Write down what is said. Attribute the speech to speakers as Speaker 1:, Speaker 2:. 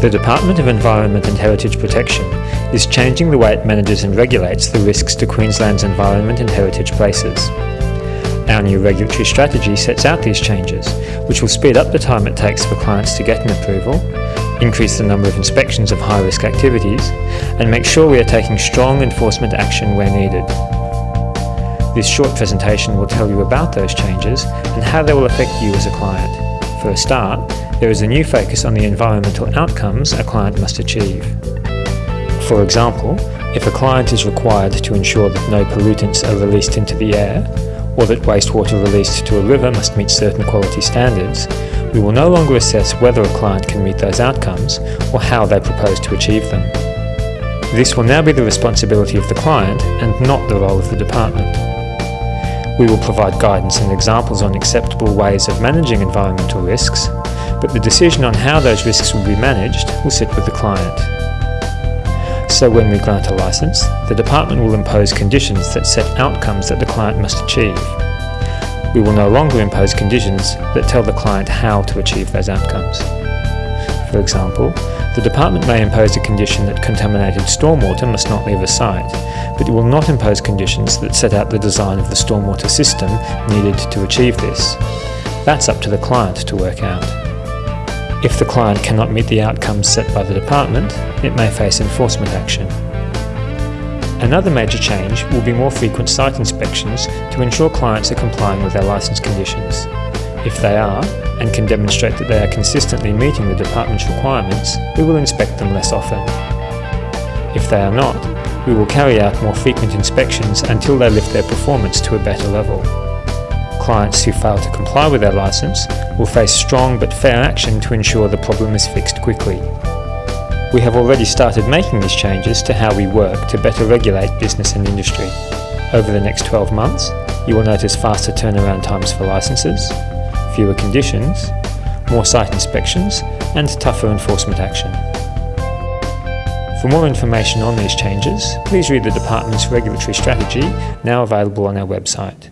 Speaker 1: The Department of Environment and Heritage Protection is changing the way it manages and regulates the risks to Queensland's environment and heritage places. Our new regulatory strategy sets out these changes, which will speed up the time it takes for clients to get an approval, increase the number of inspections of high-risk activities, and make sure we are taking strong enforcement action where needed. This short presentation will tell you about those changes and how they will affect you as a client. For a start, there is a new focus on the environmental outcomes a client must achieve. For example, if a client is required to ensure that no pollutants are released into the air, or that wastewater released to a river must meet certain quality standards, we will no longer assess whether a client can meet those outcomes or how they propose to achieve them. This will now be the responsibility of the client and not the role of the department. We will provide guidance and examples on acceptable ways of managing environmental risks, but the decision on how those risks will be managed will sit with the client. So when we grant a licence, the department will impose conditions that set outcomes that the client must achieve. We will no longer impose conditions that tell the client how to achieve those outcomes. For example, the department may impose a condition that contaminated stormwater must not leave a site, but it will not impose conditions that set out the design of the stormwater system needed to achieve this. That's up to the client to work out. If the client cannot meet the outcomes set by the department, it may face enforcement action. Another major change will be more frequent site inspections to ensure clients are complying with their licence conditions. If they are, and can demonstrate that they are consistently meeting the department's requirements, we will inspect them less often. If they are not, we will carry out more frequent inspections until they lift their performance to a better level clients who fail to comply with their licence will face strong but fair action to ensure the problem is fixed quickly. We have already started making these changes to how we work to better regulate business and industry. Over the next 12 months, you will notice faster turnaround times for licences, fewer conditions, more site inspections and tougher enforcement action. For more information on these changes, please read the Department's regulatory strategy, now available on our website.